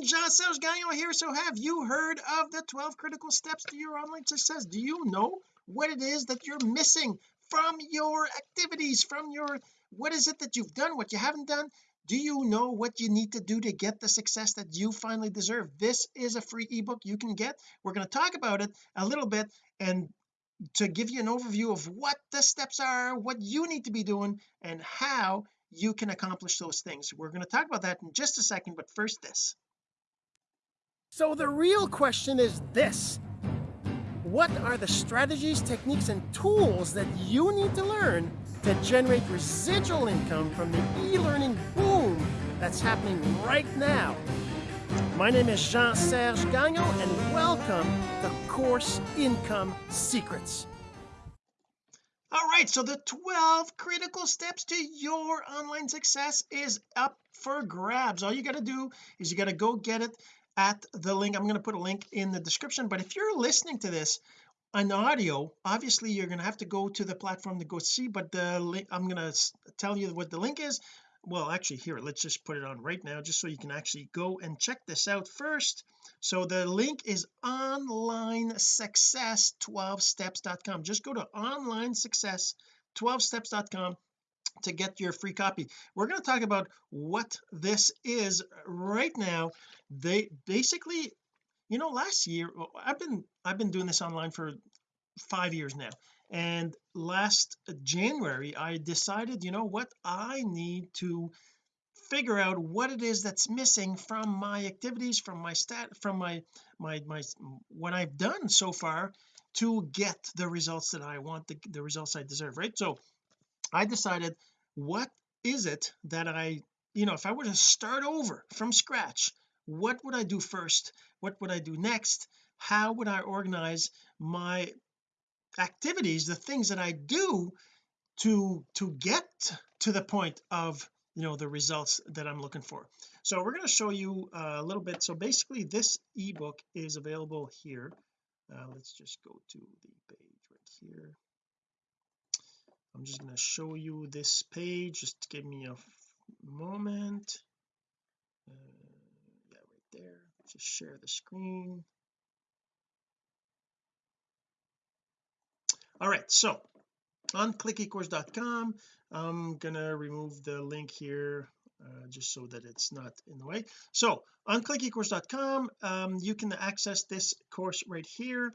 morning Jean-Serge Gagnon here so have you heard of the 12 critical steps to your online success? Do you know what it is that you're missing from your activities from your what is it that you've done what you haven't done? Do you know what you need to do to get the success that you finally deserve? This is a free ebook you can get. We're going to talk about it a little bit and to give you an overview of what the steps are what you need to be doing and how you can accomplish those things. We're going to talk about that in just a second but first this so the real question is this. What are the strategies techniques and tools that you need to learn to generate residual income from the e-learning boom that's happening right now? My name is Jean-Serge Gagnon and welcome to Course Income Secrets. All right so the 12 critical steps to your online success is up for grabs. All you got to do is you got to go get it at the link. I'm going to put a link in the description but if you're listening to this on audio obviously you're going to have to go to the platform to go see but the link I'm going to tell you what the link is. Well actually here let's just put it on right now just so you can actually go and check this out first. So the link is online success 12steps.com just go to online success 12steps.com to get your free copy. We're going to talk about what this is uh, right now. They basically you know last year uh, I've been I've been doing this online for five years now. And last January I decided you know what? I need to figure out what it is that's missing from my activities from my stat from my my my what I've done so far to get the results that I want the, the results I deserve right? So I decided what is it that I you know if I were to start over from scratch what would I do first? What would I do next? How would I organize my activities the things that I do to to get to the point of you know the results that I'm looking for? So we're going to show you a little bit. So basically this ebook is available here. Uh, let's just go to the page right here I'm just going to show you this page just give me a moment. Uh, yeah right there. Just share the screen. All right so on clickecourse.com I'm gonna remove the link here uh, just so that it's not in the way. So on clickecourse.com um, you can access this course right here.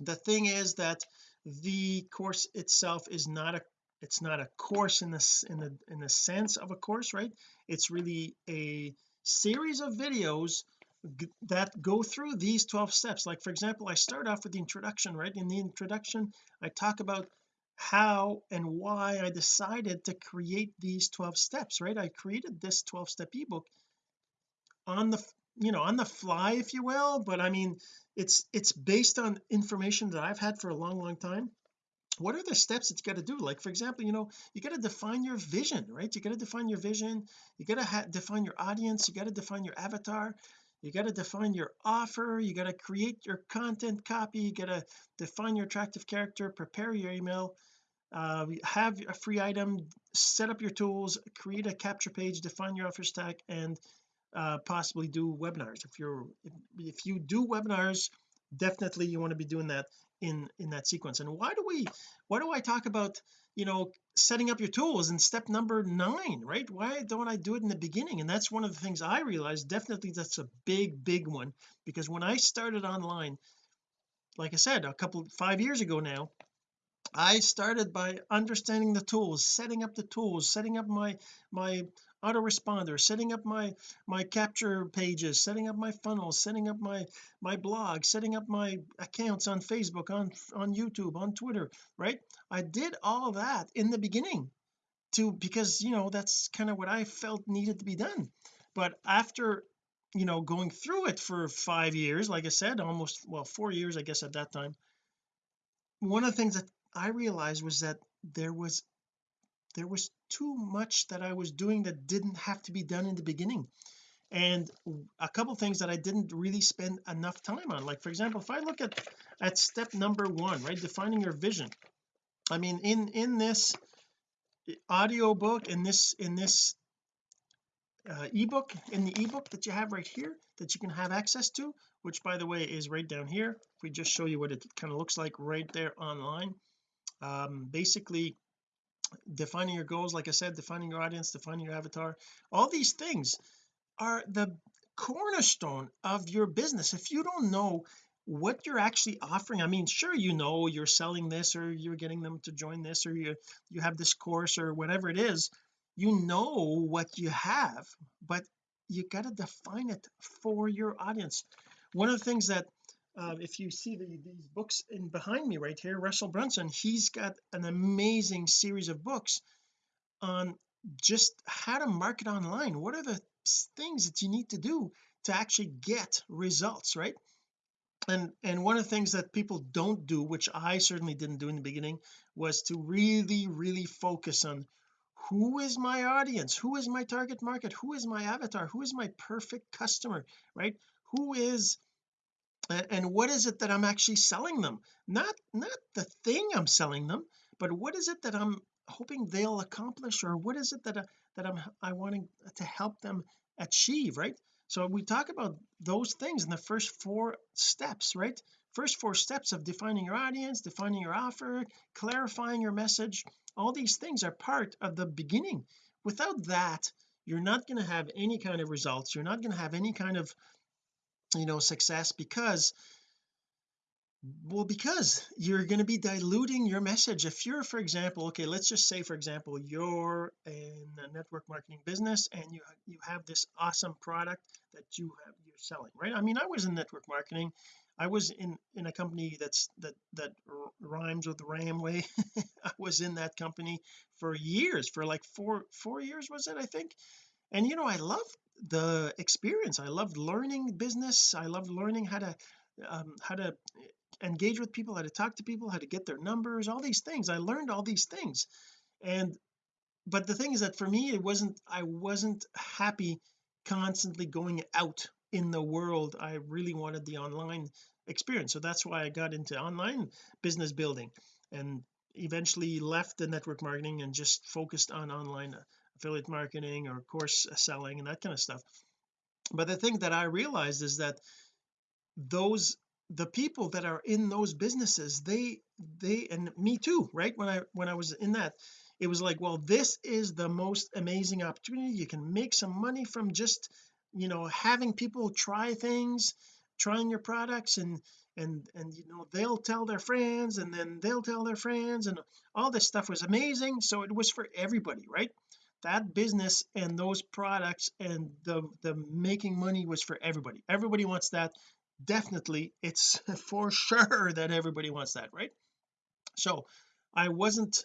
The thing is that the course itself is not a it's not a course in this in the in the sense of a course right? It's really a series of videos that go through these 12 steps. Like for example I start off with the introduction right? In the introduction I talk about how and why I decided to create these 12 steps right? I created this 12 step ebook on the you know on the fly if you will but I mean it's it's based on information that I've had for a long long time. What are the steps that you got to do? Like for example you know you got to define your vision right? You got to define your vision. You got to define your audience. You got to define your avatar. You got to define your offer. You got to create your content copy. You got to define your attractive character. Prepare your email. Uh, have a free item. Set up your tools. Create a capture page. Define your offer stack. And uh, possibly do webinars. If you're if, if you do webinars definitely you want to be doing that in in that sequence. And why do we why do I talk about you know setting up your tools in step number nine right? Why don't I do it in the beginning? And that's one of the things I realized definitely that's a big big one because when I started online like I said a couple five years ago now I started by understanding the tools setting up the tools setting up my my autoresponder setting up my my capture pages setting up my funnels setting up my my blog setting up my accounts on Facebook on on YouTube on Twitter right? I did all that in the beginning to because you know that's kind of what I felt needed to be done. But after you know going through it for five years like I said almost well four years I guess at that time one of the things that I realized was that there was there was too much that I was doing that didn't have to be done in the beginning. And a couple things that I didn't really spend enough time on. Like for example if I look at at step number one right defining your vision. I mean in in this audio book in this in this uh, ebook in the ebook that you have right here that you can have access to which by the way is right down here. If we just show you what it kind of looks like right there online. Um, basically defining your goals like I said defining your audience defining your avatar. All these things are the cornerstone of your business. If you don't know what you're actually offering I mean sure you know you're selling this or you're getting them to join this or you you have this course or whatever it is you know what you have but you got to define it for your audience. One of the things that uh, if you see the, these books in behind me right here Russell Brunson he's got an amazing series of books on just how to market online. What are the things that you need to do to actually get results right? And and one of the things that people don't do which I certainly didn't do in the beginning was to really really focus on who is my audience? Who is my target market? Who is my avatar? Who is my perfect customer right? Who is and what is it that I'm actually selling them? Not not the thing I'm selling them but what is it that I'm hoping they'll accomplish or what is it that I, that I'm I wanting to help them achieve right? So we talk about those things in the first four steps right? First four steps of defining your audience defining your offer clarifying your message. All these things are part of the beginning. Without that you're not going to have any kind of results. You're not going to have any kind of you know success because well because you're going to be diluting your message. If you're for example okay let's just say for example you're in a network marketing business and you you have this awesome product that you have you're selling right? I mean I was in network marketing. I was in in a company that's that that rhymes with Ramway. I was in that company for years for like four four years was it I think? And you know I love the experience. I loved learning business. I loved learning how to um, how to engage with people how to talk to people how to get their numbers all these things. I learned all these things. And but the thing is that for me it wasn't I wasn't happy constantly going out in the world. I really wanted the online experience. So that's why I got into online business building and eventually left the network marketing and just focused on online affiliate marketing or course selling and that kind of stuff. But the thing that I realized is that those the people that are in those businesses they they and me too right? When I when I was in that it was like well this is the most amazing opportunity. You can make some money from just you know having people try things trying your products and and and you know they'll tell their friends and then they'll tell their friends and all this stuff was amazing. So it was for everybody right that business and those products and the the making money was for everybody. Everybody wants that. Definitely it's for sure that everybody wants that right? So I wasn't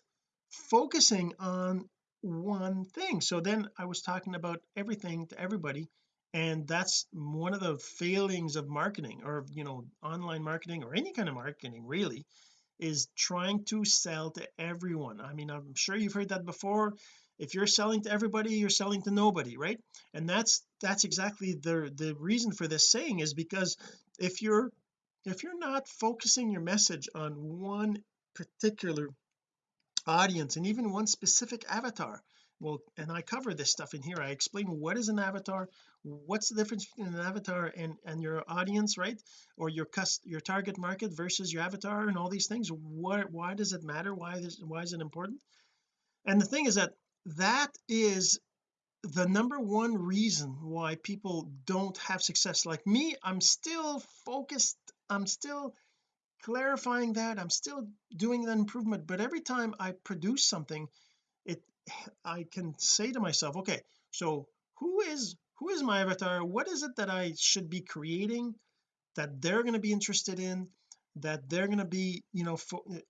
focusing on one thing. So then I was talking about everything to everybody and that's one of the failings of marketing or you know online marketing or any kind of marketing really is trying to sell to everyone. I mean I'm sure you've heard that before if you're selling to everybody you're selling to nobody right? And that's that's exactly the the reason for this saying is because if you're if you're not focusing your message on one particular audience and even one specific avatar well and I cover this stuff in here I explain what is an avatar what's the difference between an avatar and and your audience right? Or your cust your target market versus your avatar and all these things. What why does it matter? Why is why is it important? And the thing is that that is the number one reason why people don't have success like me. I'm still focused. I'm still clarifying that. I'm still doing that improvement. But every time I produce something it I can say to myself okay so who is who is my avatar? What is it that I should be creating that they're going to be interested in that they're going to be you know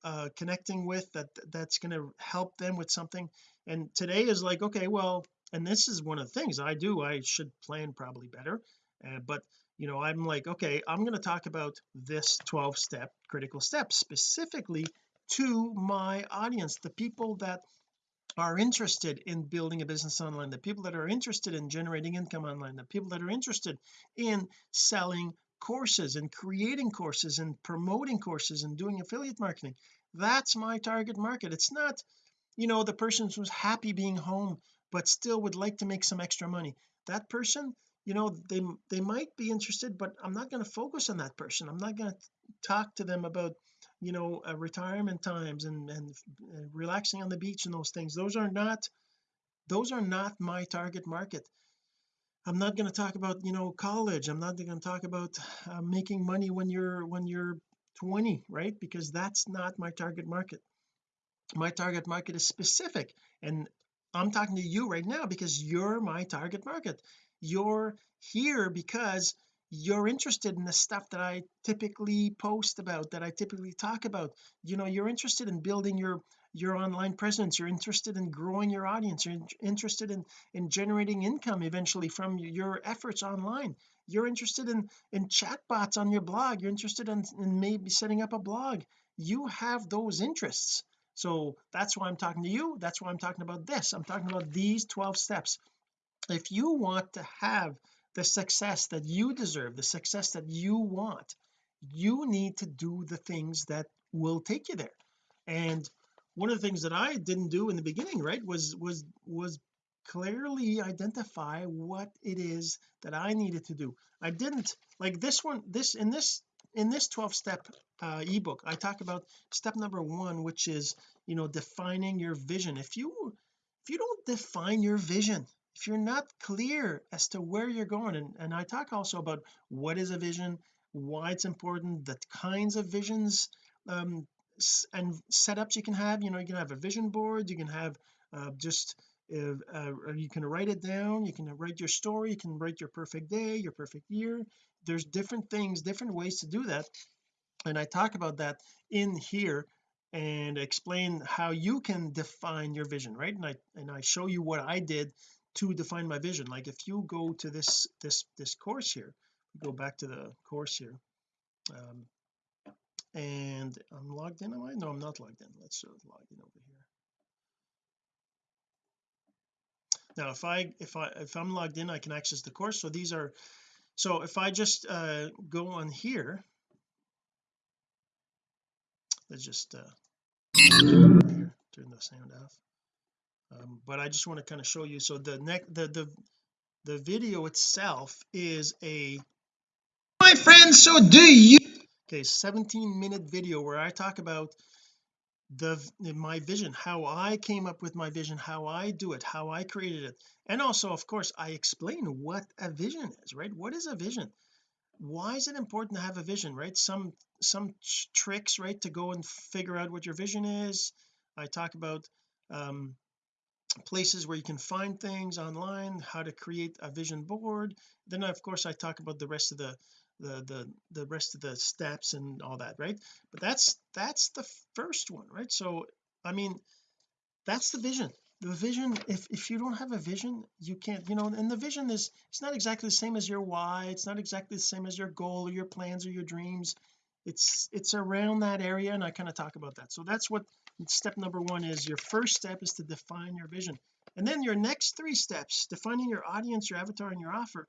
uh, connecting with that that's going to help them with something and today is like okay well and this is one of the things I do I should plan probably better uh, but you know I'm like okay I'm going to talk about this 12 step critical step specifically to my audience the people that are interested in building a business online the people that are interested in generating income online the people that are interested in selling courses and creating courses and promoting courses and doing affiliate marketing. That's my target market. It's not you know the person who's happy being home but still would like to make some extra money. That person you know they they might be interested but I'm not going to focus on that person. I'm not going to talk to them about you know uh, retirement times and, and and relaxing on the beach and those things. Those are not those are not my target market. I'm not going to talk about you know college. I'm not going to talk about uh, making money when you're when you're 20 right? Because that's not my target market my target market is specific. And I'm talking to you right now because you're my target market. You're here because you're interested in the stuff that I typically post about that I typically talk about. You know you're interested in building your your online presence. You're interested in growing your audience. You're interested in in generating income eventually from your efforts online. You're interested in in chatbots on your blog. You're interested in, in maybe setting up a blog. You have those interests so that's why I'm talking to you. That's why I'm talking about this. I'm talking about these 12 steps. If you want to have the success that you deserve the success that you want you need to do the things that will take you there. And one of the things that I didn't do in the beginning right was was was clearly identify what it is that I needed to do. I didn't like this one this in this in this 12 step uh, ebook I talk about step number one which is you know defining your vision. If you if you don't define your vision if you're not clear as to where you're going and, and I talk also about what is a vision why it's important the kinds of visions um, and setups you can have. You know you can have a vision board you can have uh, just uh, uh, you can write it down you can write your story you can write your perfect day your perfect year there's different things different ways to do that. And I talk about that in here and explain how you can define your vision right? And I and I show you what I did to define my vision. Like if you go to this this this course here go back to the course here um, and I'm logged in am I? No I'm not logged in. Let's sort of log in over here. Now if I if I if I'm logged in I can access the course. So these are so if I just uh go on here. Let's just uh turn the sound off. Um, but I just want to kind of show you. So the next the the the video itself is a my friends so do you? Okay 17 minute video where I talk about the my vision how I came up with my vision how I do it how I created it. And also of course I explain what a vision is right? What is a vision? Why is it important to have a vision right? Some some tricks right to go and figure out what your vision is. I talk about um places where you can find things online how to create a vision board. Then of course I talk about the rest of the the the the rest of the steps and all that right? But that's that's the first one right? So I mean that's the vision. The vision if if you don't have a vision you can't you know and the vision is it's not exactly the same as your why it's not exactly the same as your goal or your plans or your dreams. It's it's around that area and I kind of talk about that. So that's what step number one is. Your first step is to define your vision. And then your next three steps defining your audience your avatar and your offer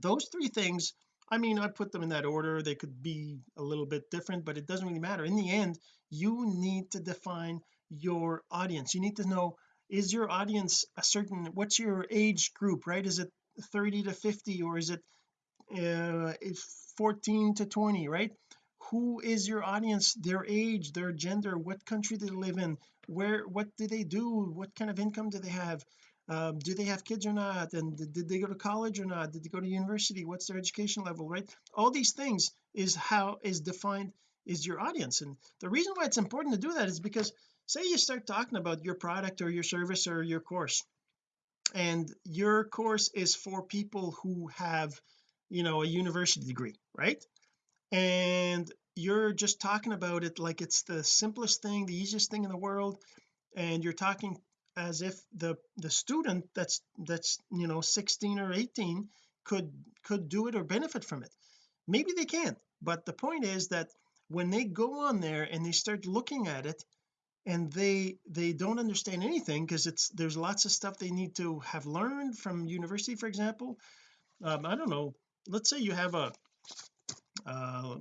those three things I mean I put them in that order they could be a little bit different but it doesn't really matter. In the end you need to define your audience. You need to know is your audience a certain what's your age group right? Is it 30 to 50 or is it uh 14 to 20 right? Who is your audience? Their age their gender what country do they live in where what do they do what kind of income do they have um, do they have kids or not? And did, they go to college or not? Did they go to university? What's their education level right? All these things is how is defined is your audience. And the reason why it's important to do that is because say you start talking about your product or your service or your course and your course is for people who have you know a university degree right? And you're just talking about it like it's the simplest thing the easiest thing in the world and you're talking as if the the student that's that's you know 16 or 18 could could do it or benefit from it. Maybe they can't but the point is that when they go on there and they start looking at it and they they don't understand anything because it's there's lots of stuff they need to have learned from university for example. Um, I don't know let's say you have a uh,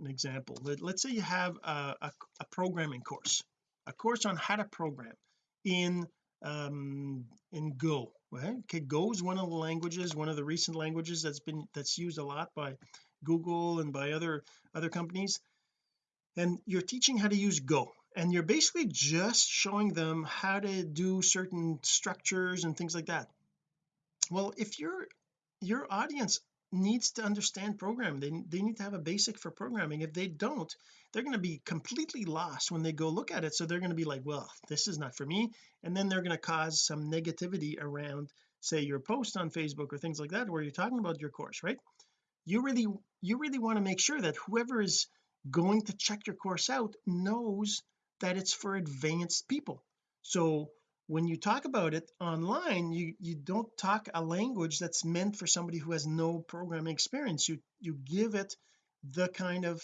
an example. Let, us say you have a, a, a, programming course a course on how to program in um in Go well okay go is one of the languages one of the recent languages that's been that's used a lot by Google and by other other companies. And you're teaching how to use go and you're basically just showing them how to do certain structures and things like that. Well if your your audience needs to understand programming. They, they need to have a basic for programming. If they don't they're going to be completely lost when they go look at it. So they're going to be like well this is not for me. And then they're going to cause some negativity around say your post on Facebook or things like that where you're talking about your course right? You really you really want to make sure that whoever is going to check your course out knows that it's for advanced people. So when you talk about it online you you don't talk a language that's meant for somebody who has no programming experience. You you give it the kind of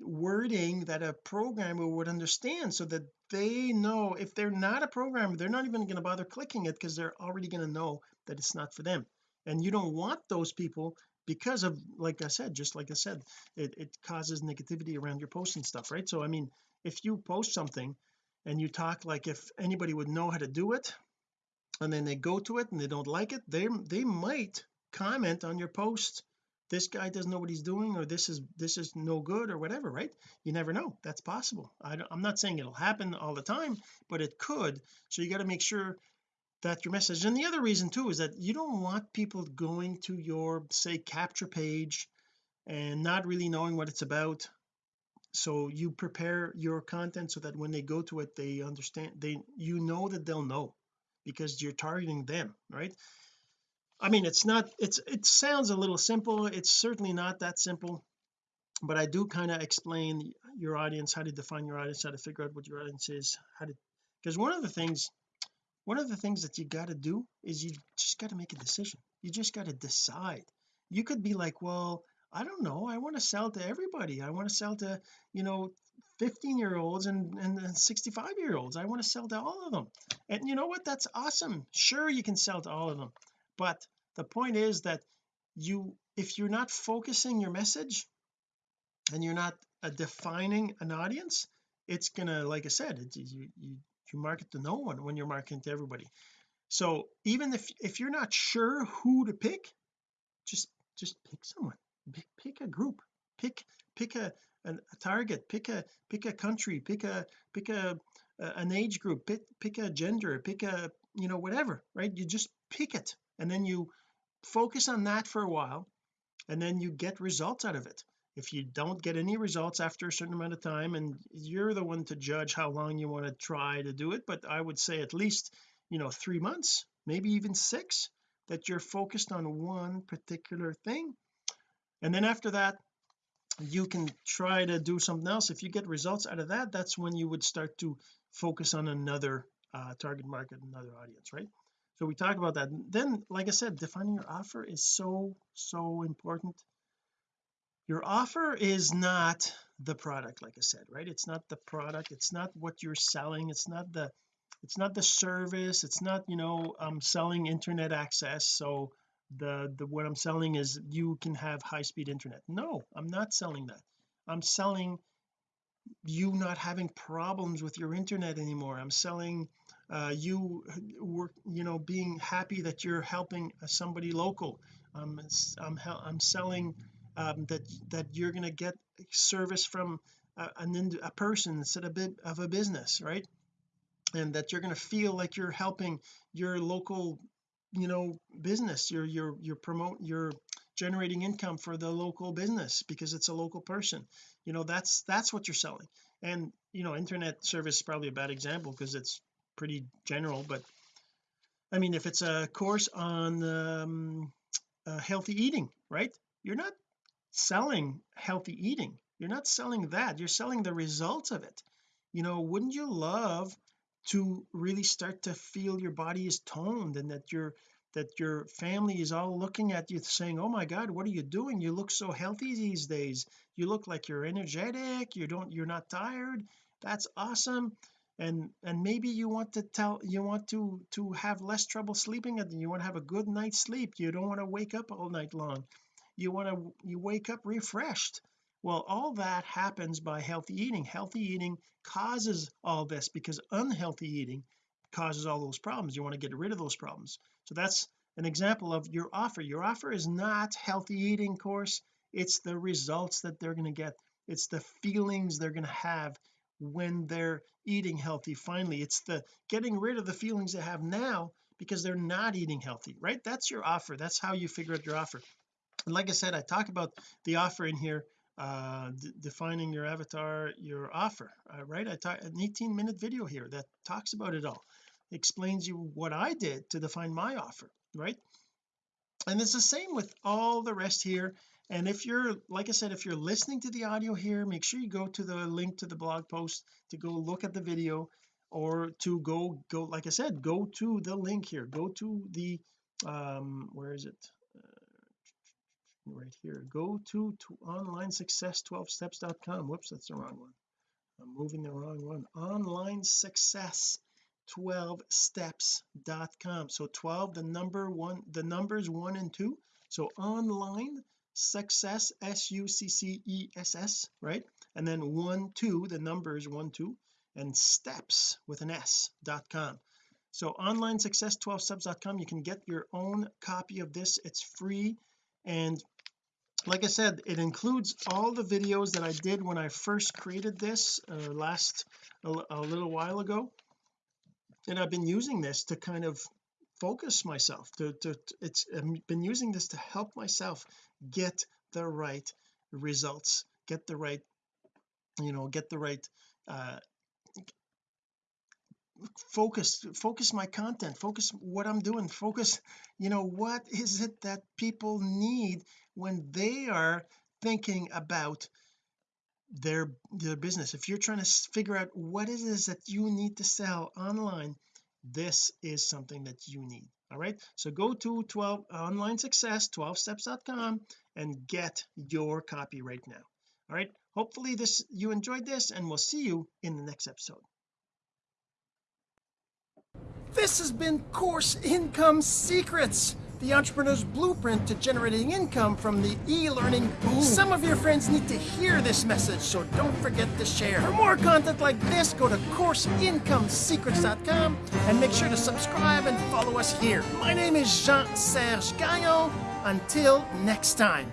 wording that a programmer would understand so that they know if they're not a programmer they're not even going to bother clicking it because they're already going to know that it's not for them. And you don't want those people because of like I said just like I said it, it causes negativity around your post and stuff right? So I mean if you post something and you talk like if anybody would know how to do it and then they go to it and they don't like it they they might comment on your post this guy doesn't know what he's doing or this is this is no good or whatever right? You never know. That's possible. I am not saying it'll happen all the time but it could. So you got to make sure that your message and the other reason too is that you don't want people going to your say capture page and not really knowing what it's about so you prepare your content so that when they go to it they understand they you know that they'll know because you're targeting them right? I mean it's not it's it sounds a little simple. It's certainly not that simple but I do kind of explain your audience how to define your audience how to figure out what your audience is how to because one of the things one of the things that you got to do is you just got to make a decision. You just got to decide. You could be like well I don't know I want to sell to everybody I want to sell to you know 15 year olds and and 65 year olds I want to sell to all of them. And you know what that's awesome sure you can sell to all of them but the point is that you if you're not focusing your message and you're not uh, defining an audience it's gonna like I said it's you, you you market to no one when you're marketing to everybody. So even if if you're not sure who to pick just just pick someone pick, a group pick pick a, a, a target pick a pick a country pick a pick a, a an age group pick, pick a gender pick a you know whatever right? You just pick it and then you focus on that for a while and then you get results out of it. If you don't get any results after a certain amount of time and you're the one to judge how long you want to try to do it but I would say at least you know three months maybe even six that you're focused on one particular thing and then after that you can try to do something else. If you get results out of that that's when you would start to focus on another uh, target market another audience right? So we talk about that. Then like I said defining your offer is so so important. Your offer is not the product like I said right? It's not the product. It's not what you're selling. It's not the it's not the service. It's not you know I'm selling internet access. So the the what I'm selling is you can have high-speed internet. No I'm not selling that. I'm selling you not having problems with your internet anymore. I'm selling uh, you work you know being happy that you're helping somebody local. Um, I'm I'm selling um, that that you're going to get service from a, an, a person instead of, bit of a business right? And that you're going to feel like you're helping your local you know business. You're you're you're promote you're generating income for the local business because it's a local person. You know that's that's what you're selling. And you know internet service is probably a bad example because it's pretty general but I mean if it's a course on um, uh, healthy eating right? You're not selling healthy eating. You're not selling that. You're selling the results of it. You know wouldn't you love to really start to feel your body is toned and that your that your family is all looking at you saying oh my god what are you doing? You look so healthy these days. You look like you're energetic. You don't you're not tired. That's awesome. And and maybe you want to tell you want to to have less trouble sleeping and you want to have a good night's sleep. You don't want to wake up all night long. You want to you wake up refreshed well all that happens by healthy eating. Healthy eating causes all this because unhealthy eating causes all those problems. You want to get rid of those problems. So that's an example of your offer. Your offer is not healthy eating course. It's the results that they're going to get. It's the feelings they're going to have when they're eating healthy finally. It's the getting rid of the feelings they have now because they're not eating healthy right? That's your offer. That's how you figure out your offer. And like I said I talk about the offer in here uh defining your avatar your offer uh, right? I talk an 18 minute video here that talks about it all. Explains you what I did to define my offer right? And it's the same with all the rest here. And if you're like I said if you're listening to the audio here make sure you go to the link to the blog post to go look at the video or to go go like I said go to the link here. Go to the um where is it right here. Go to, to online success 12 steps.com whoops that's the wrong one. I'm moving the wrong one. online success 12 steps.com so 12 the number one the numbers one and two. So online success s-u-c-c-e-s-s right? And then one two the numbers one two and steps with an s dot com. So online success 12 steps.com you can get your own copy of this. It's free and like I said it includes all the videos that I did when I first created this uh, last a, a little while ago. And I've been using this to kind of focus myself to, to it's I've been using this to help myself get the right results get the right you know get the right uh focus focus my content focus what I'm doing focus you know what is it that people need when they are thinking about their their business? If you're trying to figure out what it is that you need to sell online this is something that you need all right? So go to 12 online success 12 steps.com and get your copy right now all right? Hopefully this you enjoyed this and we'll see you in the next episode this has been course income secrets the entrepreneur's blueprint to generating income from the e-learning boom. Some of your friends need to hear this message, so don't forget to share. For more content like this, go to CourseIncomeSecrets.com and make sure to subscribe and follow us here. My name is Jean-Serge Gagnon. Until next time.